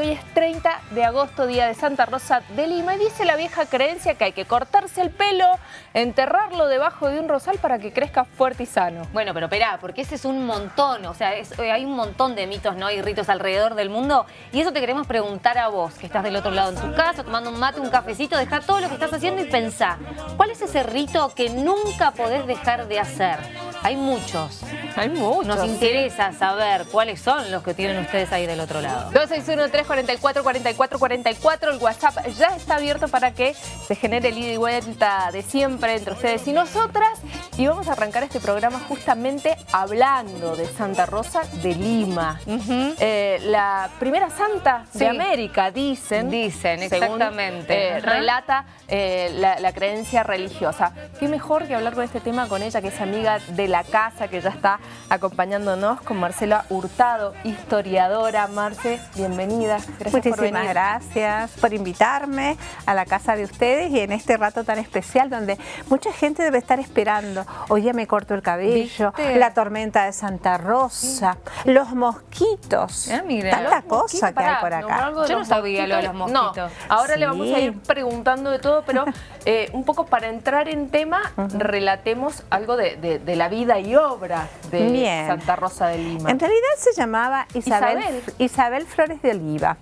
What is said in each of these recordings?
hoy es 30 de agosto, día de Santa Rosa de Lima, y dice la vieja creencia que hay que cortarse el pelo, enterrarlo debajo de un rosal para que crezca fuerte y sano. Bueno, pero espera, porque ese es un montón, o sea, eh, hay un montón de mitos ¿no? y ritos alrededor del mundo, y eso te queremos preguntar a vos, que estás del otro lado en tu casa, tomando un mate, un cafecito, deja todo lo que estás haciendo y pensá, ¿cuál es ese rito que nunca podés dejar de hacer? Hay muchos. Hay muchos. Nos interesa saber cuáles son los que tienen ustedes ahí del otro lado. 261-344-4444. El WhatsApp ya está abierto para que se genere el ida y vuelta de siempre entre ustedes y nosotras. Y vamos a arrancar este programa justamente hablando de Santa Rosa de Lima. Eh, la primera santa de América, dicen. Dicen, exactamente. Eh, relata eh, la, la creencia religiosa. Qué mejor que hablar con este tema con ella, que es amiga de la casa, que ya está acompañándonos con Marcela Hurtado, historiadora. Marce, bienvenida. Gracias Muchísimas gracias por invitarme a la casa de ustedes y en este rato tan especial donde mucha gente debe estar esperando. Hoy ya me corto el cabello, la tormenta de Santa Rosa, los mosquitos, ah, tanta cosa que hay por acá. Yo no sabía lo de los mosquitos. ahora le vamos a ir preguntando de todo, pero eh, un poco para entrar en tema, relatemos algo de la vida y obra de Santa Rosa de Lima. En realidad se llamaba Isabel, Isabel. Flores de Oliva.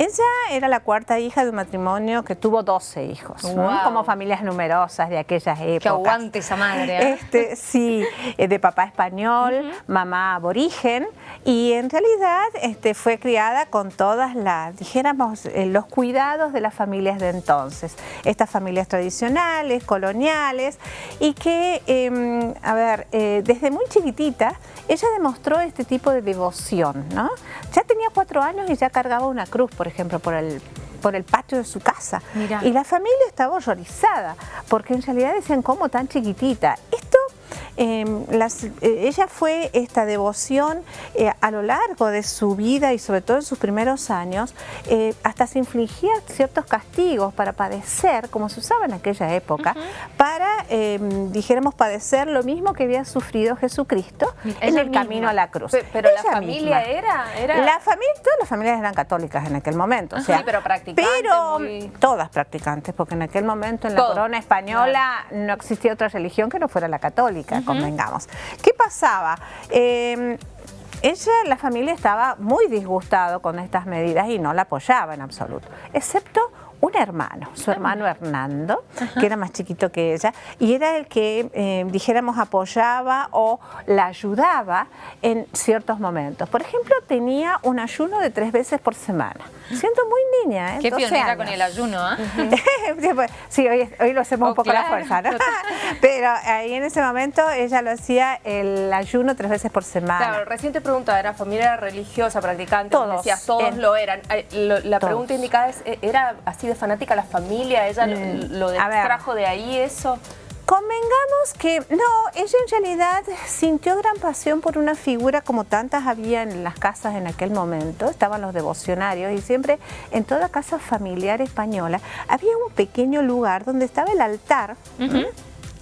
Ella era la cuarta hija de un matrimonio que tuvo 12 hijos, como familias numerosas de aquellas épocas. Que aguante esa madre. ¿eh? Este, sí, eh, de papá español, mamá aborigen, y en realidad este, fue criada con todas las, dijéramos, eh, los cuidados de las familias de entonces. Estas familias tradicionales, coloniales, y que, em, a ver, desde muy chiquitita, ella demostró este tipo de devoción, ¿no? Ya tenía cuatro años y ya cargaba una cruz, por ejemplo, por el, por el patio de su casa. Y la familia estaba horrorizada, porque en realidad decían, ¿cómo tan chiquitita? Esto Em, eh, ella fue esta devoción eh, a lo largo de su vida y sobre todo en sus primeros años, eh, hasta se infligía ciertos castigos para padecer, como se usaba en aquella época, para, em, dijéramos, padecer lo mismo que había sufrido Jesucristo en el camino a la cruz. Pero, la familia era, La familia, todas las familias eran católicas en aquel momento. o sea, sí, pero practicantes. Pero todas practicantes, porque en aquel momento en la corona española no existía otra religión que no fuera la católica convengamos. ¿Qué pasaba? Em, ella, la familia estaba muy disgustado con estas medidas y no la apoyaba en absoluto, excepto un hermano, su hermano Hernando, que era más chiquito que ella, y era el que, eh, dijéramos, apoyaba o la ayudaba en ciertos momentos. Por ejemplo, tenía un ayuno de tres veces por semana. Siento muy niña, ¿eh? Qué pionera con el ayuno, ¿eh? sí, hoy, hoy, lo hacemos un oh, poco a la fuerza, ¿no? Pero ahí en ese momento ella lo hacía el ayuno tres veces por semana. Claro, recién te preguntaba, ¿era familia religiosa, practicante? Todos. Decías, todos lo eran. la pregunta indicada es, ¿era así fanática la familia? ¿Ella lo, mm, lo trajo de ahí eso? Convengamos que no, ella en realidad sintió gran pasión por una figura como tantas había en las casas en aquel momento, estaban los devocionarios y siempre en toda casa familiar española había un pequeño lugar donde estaba el altar,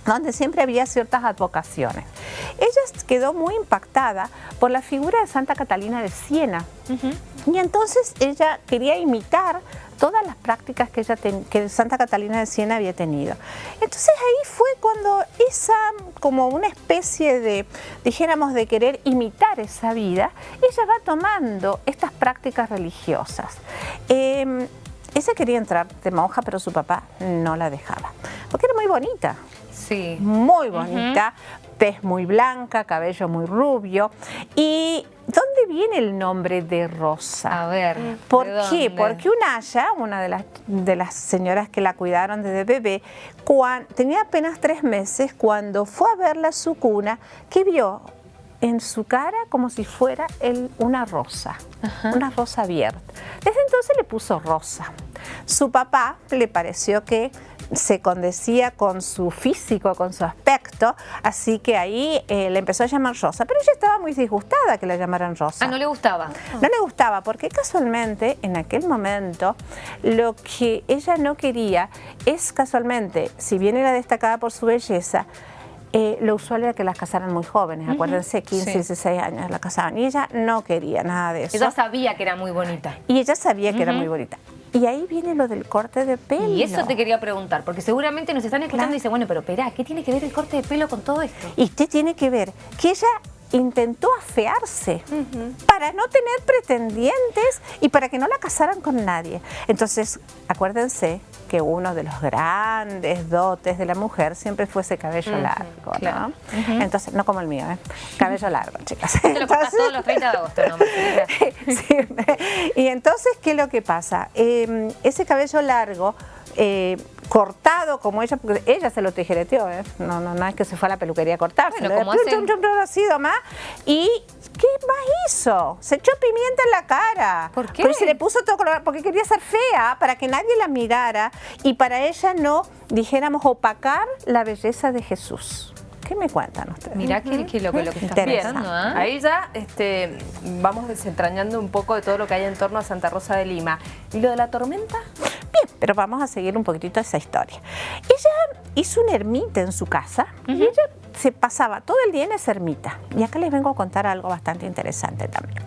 donde siempre había ciertas advocaciones. Ella quedó muy impactada por la figura de Santa Catalina de Siena y entonces ella quería imitar todas las prácticas que, ella que Santa Catalina de Siena había tenido. Entonces ahí fue cuando esa, como una especie de, dijéramos, de querer imitar esa vida, ella va tomando estas prácticas religiosas. Eh, ella quería entrar de monja, pero su papá no la dejaba, porque era muy bonita. Sí. Muy bonita, tez muy blanca, cabello muy rubio. ¿Y dónde viene el nombre de Rosa? A ver, ¿Por qué? Porque Unaya, una de las, de las señoras que la cuidaron desde bebé, tenía apenas tres meses cuando fue a verla a su cuna, que vio en su cara como si fuera una rosa, una rosa abierta. Desde entonces le puso Rosa. Su papá le pareció que se condecía con su físico, con su aspecto, así que ahí eh, le empezó a llamar Rosa, pero ella estaba muy disgustada que la llamaran Rosa. Ah, ¿no le gustaba? No le gustaba, porque casualmente en aquel momento lo que ella no quería es casualmente, si bien era destacada por su belleza, eh, lo usual era que las casaran muy jóvenes, acuérdense, 15, 16 años la casaban. Y ella no quería nada de eso. Ella sabía que era muy bonita. Y ella sabía que era muy bonita. Y ahí viene lo del corte de pelo. Y eso te quería preguntar, porque seguramente nos están escuchando y dicen, bueno, pero espera, ¿qué tiene que ver el corte de pelo con todo esto? Y qué tiene que ver que ella intentó afearse para no tener pretendientes y para que no la casaran con nadie. Entonces, acuérdense que uno de los grandes dotes de la mujer siempre fue ese cabello largo, ¿no? Entonces, no como el mío, ¿eh? Cabello largo, chicas. Te lo todos los 30 de agosto, ¿no? sí. Y entonces, ¿qué es lo que pasa? Em, ese cabello largo... Eh, cortado como ella, porque ella se lo tijereteó, ¿eh? no, no, no es que se fue a la peluquería a cortarse, bueno, como así más. ¿Y qué más hizo? Se echó pimienta en la cara. ¿Por qué? Porque se le puso todo color, porque quería ser fea, para que nadie la mirara y para ella no, dijéramos, opacar la belleza de Jesús. ¿Qué me cuentan ustedes? Mirá que, que lo, que lo que está pensando, ¿eh? Ahí ya este, vamos desentrañando un poco de todo lo que hay en torno a Santa Rosa de Lima. ¿Y lo de la tormenta? Pero vamos a seguir un poquitito esa historia. Ella hizo una ermita en su casa y ella se pasaba todo el día en esa ermita. Y acá les vengo a contar algo bastante interesante también.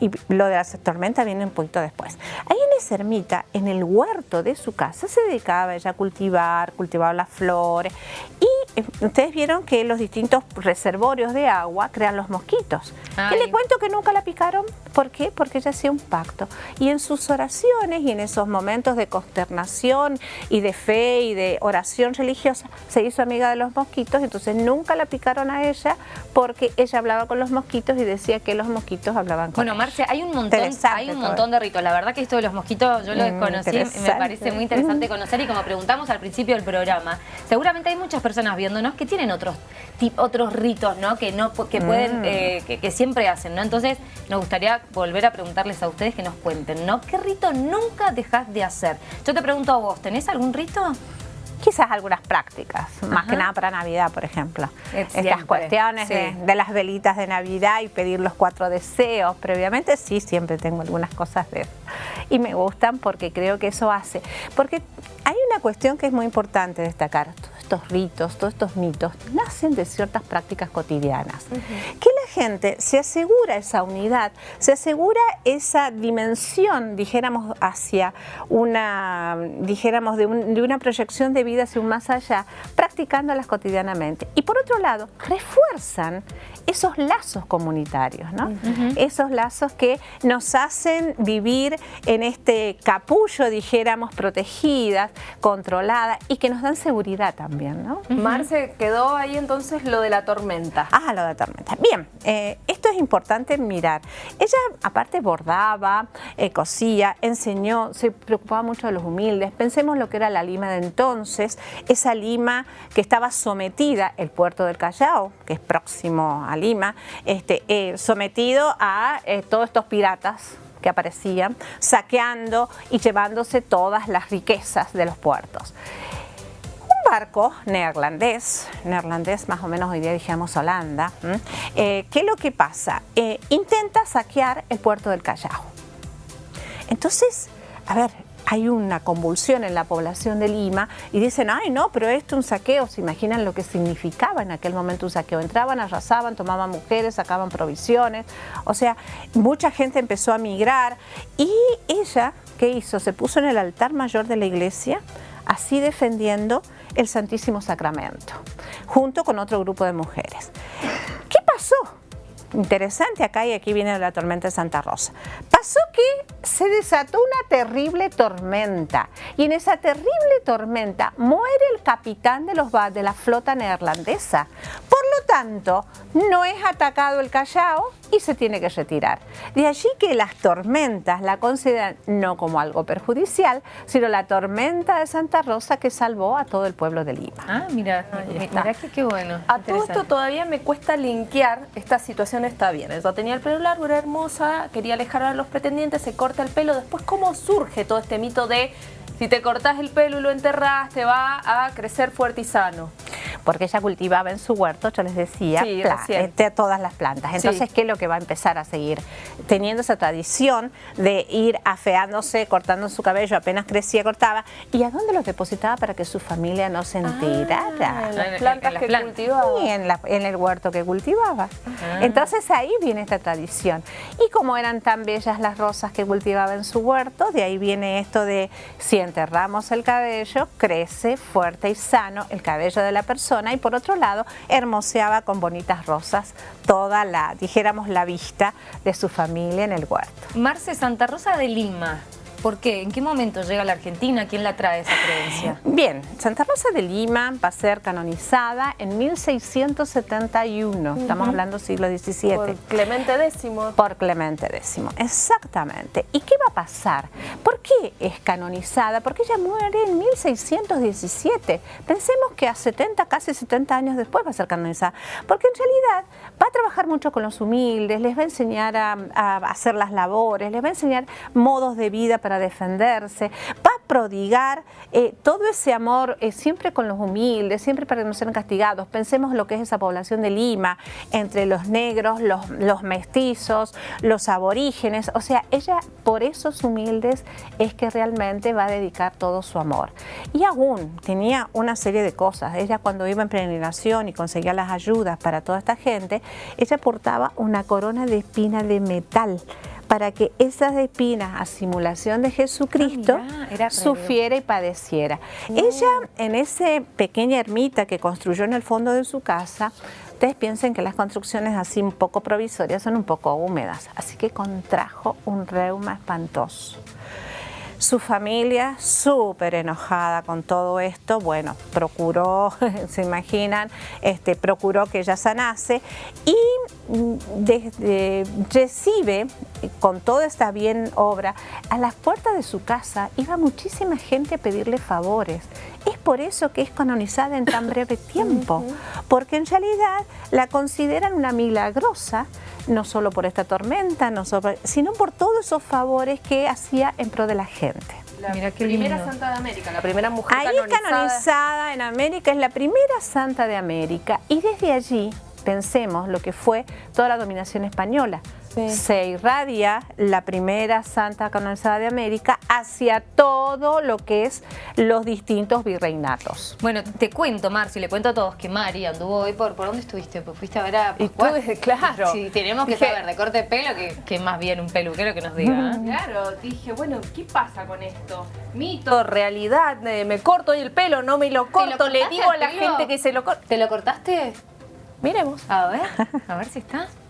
Y lo de la tormenta viene un poquito después. Ahí en esa ermita, en el huerto de su casa, se dedicaba ella a cultivar, cultivaba las flores y ustedes vieron que los distintos reservorios de agua crean los mosquitos. ¿Qué les cuento que nunca la picaron? ¿Por qué? Porque ella hacía un pacto. Y en sus oraciones y en esos momentos de consternación y de fe y de oración religiosa, se hizo amiga de los mosquitos, entonces nunca la picaron a ella porque ella hablaba con los mosquitos y decía que los mosquitos hablaban con Bueno, Marce, hay un montón, hay un montón de ritos. La verdad que esto de los mosquitos yo lo desconocí, mm, me parece muy interesante conocer y como preguntamos al principio del programa, seguramente hay muchas personas viendo que tienen otros otros ritos, ¿no? Que no que pueden, mm. eh, que, siempre hacen, ¿no? Entonces nos gustaría volver a preguntarles a ustedes que nos cuenten, ¿no? ¿Qué rito nunca dejas de hacer? Yo te pregunto a vos, ¿tenés algún rito? quizás algunas prácticas, más que nada para Navidad, por ejemplo. Estas cuestiones de, de, las velitas de Navidad y pedir los cuatro deseos previamente, sí, siempre tengo algunas cosas de eso. Y me gustan porque creo que eso hace. Porque hay una cuestión que es muy importante destacar estos ritos, todos estos mitos, nacen de ciertas prácticas cotidianas. Que la gente se asegura esa unidad, se asegura esa dimensión, dijéramos, hacia una, dijéramos, de, una proyección de vida hacia un más allá, practicándolas cotidianamente. Y por otro lado, refuerzan esos lazos comunitarios, ¿no? Esos lazos que nos hacen vivir en este capullo, dijéramos, protegidas, controladas y que nos dan seguridad también. Marce, quedó ahí entonces lo de la tormenta. Ah, lo de la tormenta. Bien, eh, esto es importante mirar. Ella aparte bordaba, eh, cosía, enseñó, se preocupaba mucho de los humildes. Pensemos lo que era la Lima de entonces, esa Lima que estaba sometida, el puerto del Callao, que es próximo a Lima, este, eh, sometido a todos estos piratas que aparecían, saqueando y llevándose todas las riquezas de los puertos barco neerlandés, neerlandés más o menos hoy día dijimos Holanda, eh, ¿qué es lo que pasa? Eh, intenta saquear el puerto del Callao. Entonces, a ver, hay una convulsión en la población de Lima y dicen, ay no, pero esto es un saqueo, se imaginan lo que significaba en aquel momento un saqueo. Entraban, arrasaban, tomaban mujeres, sacaban provisiones, o sea, mucha gente empezó a migrar y ella, ¿qué hizo? Se puso en el altar mayor de la iglesia, así defendiendo el Santísimo Sacramento, junto con otro grupo de mujeres. ¿Qué pasó? Interesante acá y aquí viene la tormenta de Santa Rosa. Pasó que se desató una terrible tormenta y en esa terrible tormenta muere el capitán de, los, de la flota neerlandesa. Por lo tanto, no es atacado el Callao y se tiene que retirar. De allí que las tormentas la consideran no como algo perjudicial, sino la tormenta de Santa Rosa que salvó a todo el pueblo de Lima. Ah, mira, mira que qué bueno. A todo esto todavía me cuesta linkear esta situación está bien. Ella tenía el pelo largo, era hermosa, quería alejar a los pretendientes, se corta el pelo. Después, ¿cómo surge todo este mito de si te cortas el pelo y lo enterras, te va a crecer fuerte y sano? Porque ella cultivaba en su huerto, yo les decía, este, todas las plantas. Entonces, ¿qué es lo que va a empezar a seguir? Teniendo esa tradición de ir afeándose, cortando su cabello, apenas crecía, cortaba, ¿y a dónde los depositaba para que su familia no se enterara? Ah, las plantas que cultivaba. Sí, en, el huerto que cultivaba. Ah. Entonces ahí viene esta tradición. Y como eran tan bellas las rosas que cultivaba en su huerto, de ahí viene esto de si enterramos el cabello, crece fuerte y sano el cabello de la persona y por otro lado hermoseaba con bonitas rosas toda la, dijéramos, la vista de su familia en el huerto. Marce Santa Rosa de Lima. ¿Por qué? ¿En qué momento llega a la Argentina? ¿Quién la trae esa creencia? Bien, Santa Rosa de Lima va a ser canonizada en 1671. Estamos hablando siglo XVII. Por Clemente X. Por Clemente X, exactamente. ¿Y qué va a pasar? ¿Por qué es canonizada? Porque ella muere en 1617. Pensemos que a 70, casi 70 años después va a ser canonizada. Porque en realidad va a trabajar mucho con los humildes, les va a enseñar a, a hacer las labores, les va a enseñar modos de vida para defenderse, va a prodigar eh, todo ese amor eh, siempre con los humildes, siempre para que no sean castigados. Pensemos lo que es esa población de Lima, entre los negros, los, los mestizos, los aborígenes, o sea, ella por esos humildes es que realmente va a dedicar todo su amor. Y aún tenía una serie de cosas, ella cuando iba en peregrinación y conseguía las ayudas para toda esta gente, ella portaba una corona de espina de metal, para que esas espinas a simulación de Jesucristo ah, sufriera y padeciera. Ella en esa pequeña ermita que construyó en el fondo de su casa, ustedes piensen que las construcciones así un poco provisorias son un poco húmedas, así que contrajo un reuma espantoso. Su familia, súper enojada con todo esto, bueno, procuró, se imaginan, este, procuró que ella sanase y desde, recibe con toda esta bien obra, a las puertas de su casa iba muchísima gente a pedirle favores. Es por eso que es canonizada en tan breve tiempo, porque en realidad la consideran una milagrosa, no solo por esta tormenta, no sino por todos esos favores que hacía en pro de la gente. La primera santa de América, la primera mujer Ahí canonizada en América, es la primera santa de América y desde allí pensemos lo que fue toda la dominación española. Se irradia la primera santa canonizada de América hacia todo lo que es los distintos virreinatos. Bueno, te cuento, Marci, le cuento a todos que Mari anduvo hoy por... ¿Por dónde estuviste? Pues fuiste a ver a Pascual. claro. Sí, tenemos que saber de corte de pelo que, más bien un peluquero que nos diga. ¿eh? Claro, dije, bueno, ¿qué pasa con esto? Mito, realidad, eh, me corto hoy el pelo, no me lo corto, le digo a la gente que se lo corta. ¿Te lo cortaste? Miremos. A ver, a ver si está.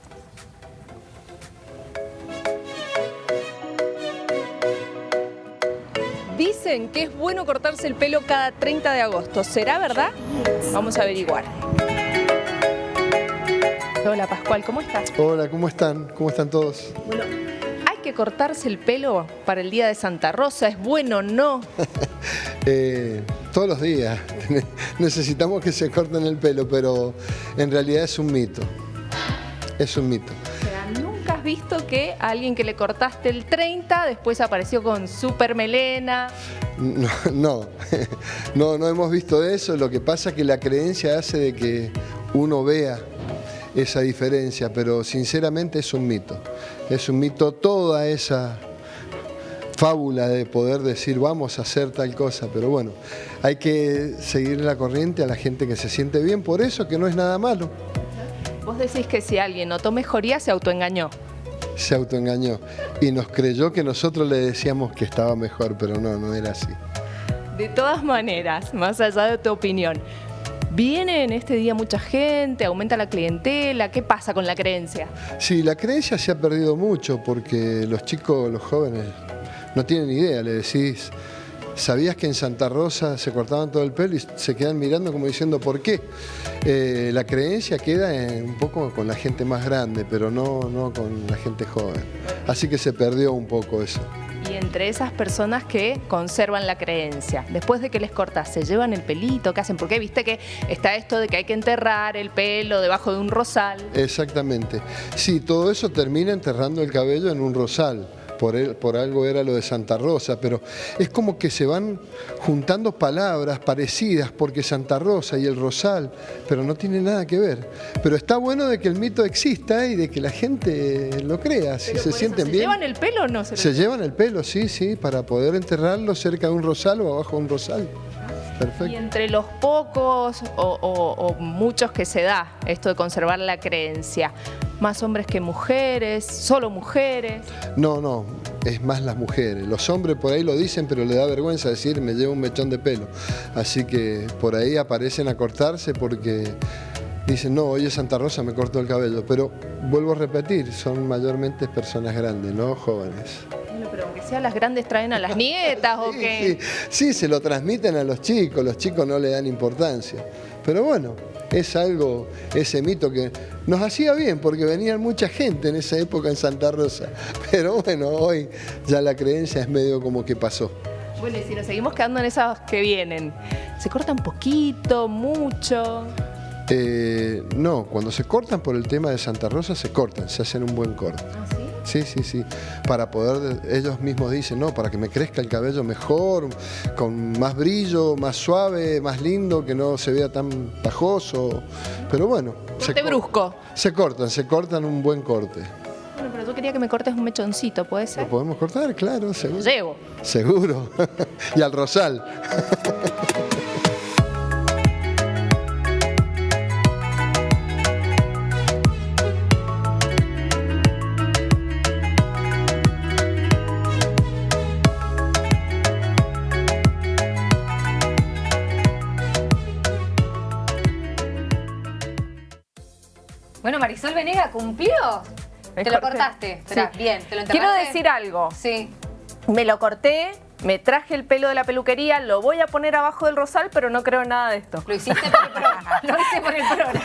Dicen que es bueno cortarse el pelo cada 30 de agosto. ¿Será verdad? Vamos a averiguar. Hola Pascual, ¿cómo estás? Hola, ¿cómo están? ¿Cómo están todos? Bueno, ¿hay que cortarse el pelo para el Día de Santa Rosa? ¿Es bueno o no? eh, todos los días. Necesitamos que se corten el pelo, pero en realidad es un mito. Es un mito. ¿Nunca has visto que a alguien que le cortaste el 30 después apareció con super melena? No, no, no, no hemos visto eso. Lo que pasa es que la creencia hace de que uno vea esa diferencia, pero sinceramente es un mito. Es un mito toda esa fábula de poder decir vamos a hacer tal cosa, pero bueno, hay que seguir la corriente a la gente que se siente bien por eso, que no es nada malo. Vos decís que si alguien notó mejoría se autoengañó. Se autoengañó y nos creyó que nosotros le decíamos que estaba mejor, pero no, no era así. De todas maneras, más allá de tu opinión, ¿Viene en este día mucha gente? ¿Aumenta la clientela? ¿Qué pasa con la creencia? Sí, la creencia se ha perdido mucho porque los chicos, los jóvenes, no tienen idea, le decís, ¿sabías que en Santa Rosa se cortaban todo el pelo y se quedan mirando como diciendo por qué? Eh, la creencia queda un poco con la gente más grande, pero no, no con la gente joven. Así que se perdió un poco eso. Y entre esas personas que conservan la creencia, después de que les cortas, ¿se llevan el pelito? ¿Qué hacen? Porque viste que está esto de que hay que enterrar el pelo debajo de un rosal. Exactamente. Sí, todo eso termina enterrando el cabello en un rosal por, él, por algo era lo de Santa Rosa, pero es como que se van juntando palabras parecidas, porque Santa Rosa y el Rosal, pero no tiene nada que ver. Pero está bueno de que el mito exista y de que la gente lo crea, si se sienten ¿Se bien. llevan el pelo o no? Se, Se llevan el pelo, sí, sí, para poder enterrarlo cerca de un rosal o abajo de un rosal. Perfecto. Y entre los pocos o, o- o muchos que se da esto de conservar la creencia, más hombres que mujeres, solo mujeres. No, no, es más las mujeres. Los hombres por ahí lo dicen, pero le da vergüenza decir me llevo un mechón de pelo. Así que por ahí aparecen a cortarse porque dicen, no, hoy es Santa Rosa, me corto el cabello. Pero vuelvo a repetir, son mayormente personas grandes, no jóvenes. Bueno, pero aunque sea las grandes traen a las nietas o sí, sí, se lo transmiten a los chicos, los chicos no le dan importancia. Pero bueno, es algo, ese mito que nos hacía bien porque venían mucha gente en esa época en Santa Rosa. Pero bueno, hoy ya la creencia es medio como que pasó. Bueno, y si nos seguimos quedando en esas que vienen, ¿se cortan poquito, mucho? Eh, no, cuando se cortan por el tema de Santa Rosa, se cortan, se hacen un buen corte. ¿Ah, sí? Sí, sí, sí. Para poder, ellos mismos dicen, no, para que me crezca el cabello mejor, con más brillo, más suave, más lindo, que no se vea tan pajoso. Pero bueno. se Corte cor- brusco. Se cortan, se cortan un buen corte. Bueno, pero tú querías que me cortes un mechoncito, ¿puede ¿Lo ser? podemos cortar? Claro, seguro. Llevo. Seguro. y al rosal. Me Te lo cortaste. Esperá, Sí. bien, te lo Quiero decir algo. Sí. Me lo corté, me traje el pelo de la peluquería, lo voy a poner abajo del rosal, pero no creo en nada de esto. Lo hiciste por el programa. Lo hice por el programa.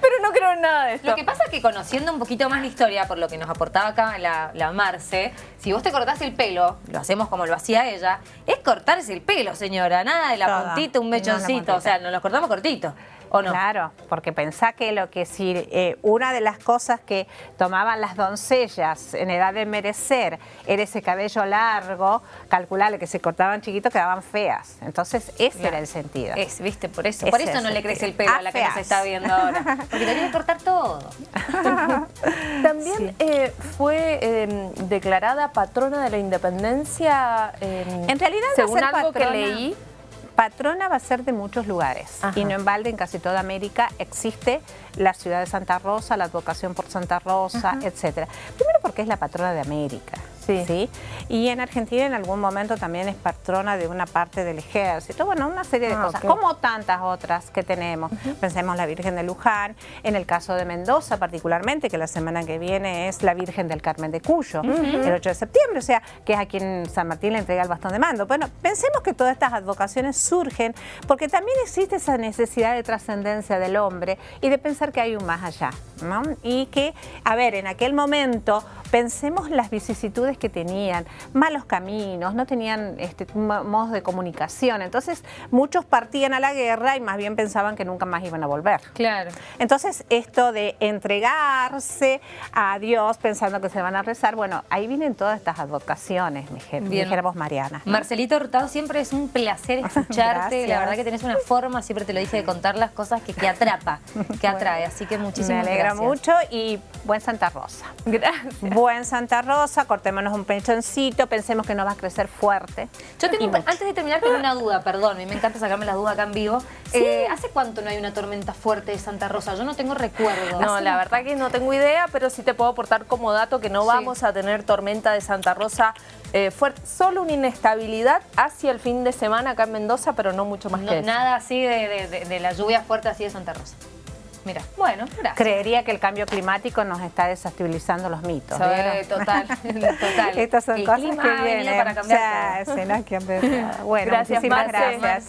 Pero no creo en nada de esto. Lo que pasa es que conociendo un poquito más la historia, por lo que nos aportaba acá la, la Marce, si vos te cortás el pelo, lo hacemos como lo hacía ella, es cortarse el pelo, señora. Nada de la Todo. puntita, un mechoncito. o sea, nos lo cortamos cortito. ¿O no? Claro, porque pensá que lo que si eh, una de las cosas que tomaban las doncellas en edad de merecer era ese cabello largo, calculale que se cortaban chiquitos quedaban feas. Entonces ese Claro. era el sentido. Es, viste, por eso. Ese por eso es no le crece el pelo a la que nos está viendo ahora. Porque tenés que cortar todo. También Sí. eh, fue eh, declarada patrona de la independencia. eh, En realidad según algo patrona- que leí. Patrona va a ser de muchos lugares Ajá. y no en balde en casi toda América existe la ciudad de Santa Rosa, la advocación por Santa Rosa, etcétera. Primero porque es la patrona de América. Sí. Y en Argentina en algún momento también es patrona de una parte del ejército. Bueno, una serie de Ah, cosas, como tantas otras que tenemos. Pensemos la Virgen de Luján, en el caso de Mendoza particularmente, que la semana que viene es la Virgen del Carmen de Cuyo, el 8 de septiembre, o sea, que es a quien San Martín le entrega el bastón de mando. Bueno, pensemos que todas estas advocaciones surgen porque también existe esa necesidad de trascendencia del hombre y de pensar que hay un más allá, ¿no? Y que, a ver, en aquel momento pensemos las vicisitudes que tenían, malos caminos, no tenían este, mo- modos de comunicación. Entonces, muchos partían a la guerra y más bien pensaban que nunca más iban a volver. Claro. Entonces, esto de entregarse a Dios pensando que se van a rezar, bueno, ahí vienen todas estas advocaciones, mi gente, dijéramos Mariana. ¿no? Marcelito Hurtado, siempre es un placer escucharte. La verdad que tenés una forma, siempre te lo dije, de contar las cosas que, que atrapa, que atrae. Así que Me muchísimas alegra gracias. mucho y buen Santa Rosa. Gracias. Buen Santa Rosa, cortémonos un pechoncito, pensemos que nos va a crecer fuerte. Yo tengo, antes de terminar, tengo una duda, perdón, a mí me encanta sacarme la duda acá en vivo. Eh, ¿Hace cuánto no hay una tormenta fuerte de Santa Rosa? Yo no tengo recuerdo. No, la verdad que no tengo idea, pero sí te puedo aportar como dato que no Sí. vamos a tener tormenta de Santa Rosa eh, fuerte. Solo una inestabilidad hacia el fin de semana acá en Mendoza, pero no mucho más No, que eso. nada así de, de- de- de la lluvia fuerte así de Santa Rosa. Mira, bueno, gracias. Creería que el cambio climático nos está desestabilizando los mitos. Total, total. Estas son El cosas clima que vienen. para cambiar que empezar. Bueno, Gracias, muchísimas Marce. gracias.